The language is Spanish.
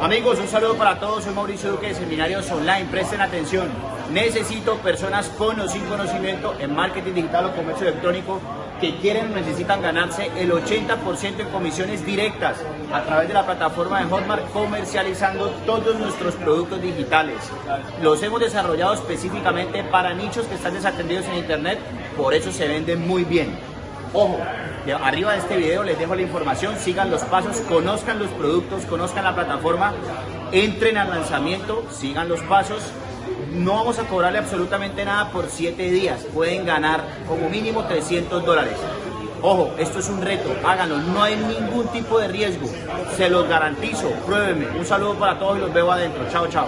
Amigos, un saludo para todos. Soy Mauricio Duque de Seminarios Online. Presten atención. Necesito personas con o sin conocimiento en marketing digital o comercio electrónico que quieren o necesitan ganarse el 80% en comisiones directas a través de la plataforma de Hotmart comercializando todos nuestros productos digitales. Los hemos desarrollado específicamente para nichos que están desatendidos en Internet, por eso se venden muy bien. Ojo, arriba de este video les dejo la información, sigan los pasos, conozcan los productos, conozcan la plataforma, entren al lanzamiento, sigan los pasos. No vamos a cobrarle absolutamente nada por 7 días, pueden ganar como mínimo 300 dólares. Ojo, esto es un reto, háganlo, no hay ningún tipo de riesgo, se los garantizo, pruébenme. Un saludo para todos y los veo adentro, chao, chao.